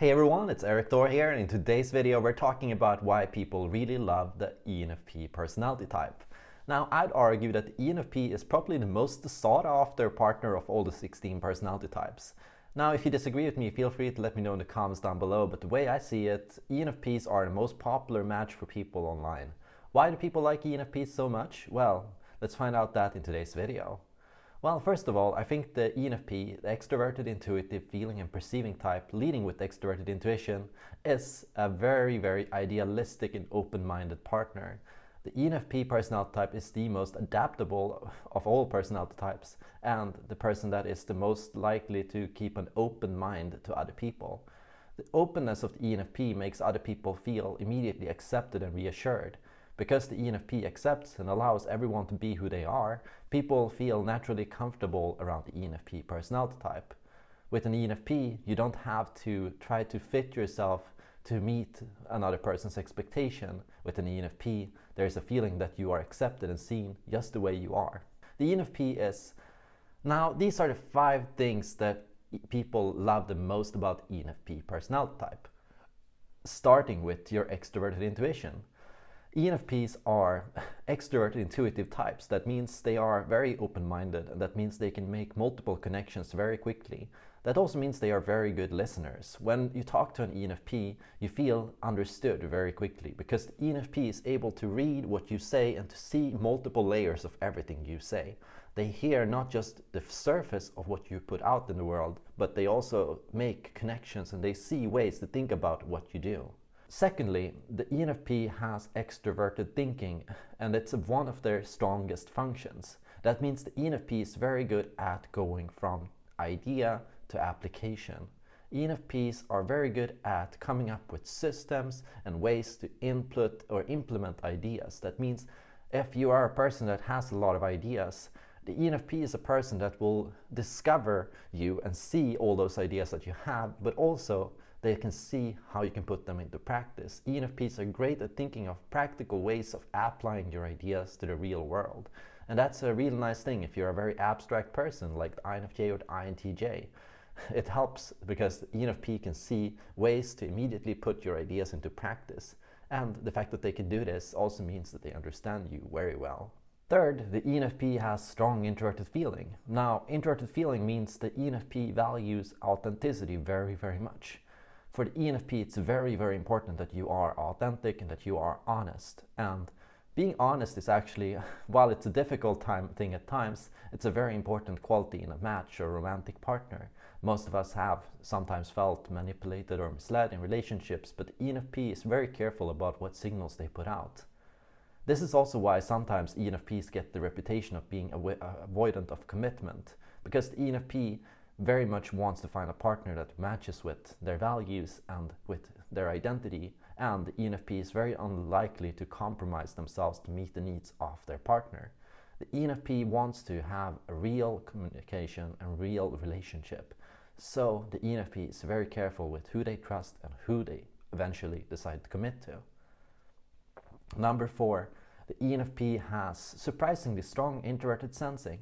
Hey everyone, it's Erik Thor here and in today's video we're talking about why people really love the ENFP personality type. Now I'd argue that ENFP is probably the most sought after partner of all the 16 personality types. Now if you disagree with me feel free to let me know in the comments down below but the way I see it, ENFPs are the most popular match for people online. Why do people like ENFPs so much? Well, let's find out that in today's video. Well, first of all, I think the ENFP, the extroverted intuitive feeling and perceiving type leading with extroverted intuition, is a very, very idealistic and open-minded partner. The ENFP personality type is the most adaptable of all personality types and the person that is the most likely to keep an open mind to other people. The openness of the ENFP makes other people feel immediately accepted and reassured. Because the ENFP accepts and allows everyone to be who they are, people feel naturally comfortable around the ENFP personality type. With an ENFP, you don't have to try to fit yourself to meet another person's expectation. With an ENFP, there's a feeling that you are accepted and seen just the way you are. The ENFP is... Now, these are the five things that people love the most about ENFP personality type. Starting with your extroverted intuition. ENFPs are extroverted intuitive types. That means they are very open-minded and that means they can make multiple connections very quickly. That also means they are very good listeners. When you talk to an ENFP, you feel understood very quickly because the ENFP is able to read what you say and to see multiple layers of everything you say. They hear not just the surface of what you put out in the world, but they also make connections and they see ways to think about what you do. Secondly, the ENFP has extroverted thinking and it's one of their strongest functions. That means the ENFP is very good at going from idea to application. ENFPs are very good at coming up with systems and ways to input or implement ideas. That means if you are a person that has a lot of ideas, the ENFP is a person that will discover you and see all those ideas that you have, but also they can see how you can put them into practice. ENFPs are great at thinking of practical ways of applying your ideas to the real world. And that's a real nice thing if you're a very abstract person like the INFJ or the INTJ. It helps because the ENFP can see ways to immediately put your ideas into practice. And the fact that they can do this also means that they understand you very well. Third, the ENFP has strong introverted feeling. Now, introverted feeling means the ENFP values authenticity very, very much for the ENFP, it's very, very important that you are authentic and that you are honest. And being honest is actually, while it's a difficult time thing at times, it's a very important quality in a match or romantic partner. Most of us have sometimes felt manipulated or misled in relationships, but ENFP is very careful about what signals they put out. This is also why sometimes ENFPs get the reputation of being avoidant of commitment, because the ENFP very much wants to find a partner that matches with their values and with their identity and ENFP is very unlikely to compromise themselves to meet the needs of their partner. The ENFP wants to have a real communication and real relationship. So the ENFP is very careful with who they trust and who they eventually decide to commit to. Number four, the ENFP has surprisingly strong introverted sensing.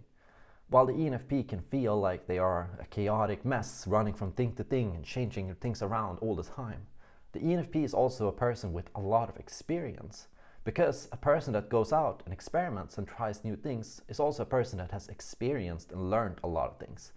While the ENFP can feel like they are a chaotic mess running from thing to thing and changing things around all the time, the ENFP is also a person with a lot of experience. Because a person that goes out and experiments and tries new things is also a person that has experienced and learned a lot of things.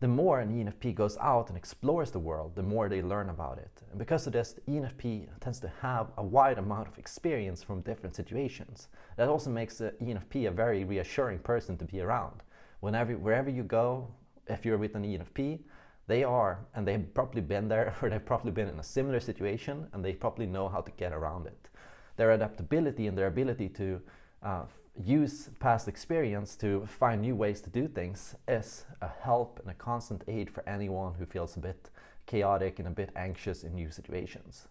The more an ENFP goes out and explores the world, the more they learn about it. And because of this, the ENFP tends to have a wide amount of experience from different situations. That also makes the ENFP a very reassuring person to be around whenever, wherever you go, if you're with an ENFP, they are, and they've probably been there, or they've probably been in a similar situation, and they probably know how to get around it. Their adaptability and their ability to uh, use past experience to find new ways to do things is a help and a constant aid for anyone who feels a bit chaotic and a bit anxious in new situations.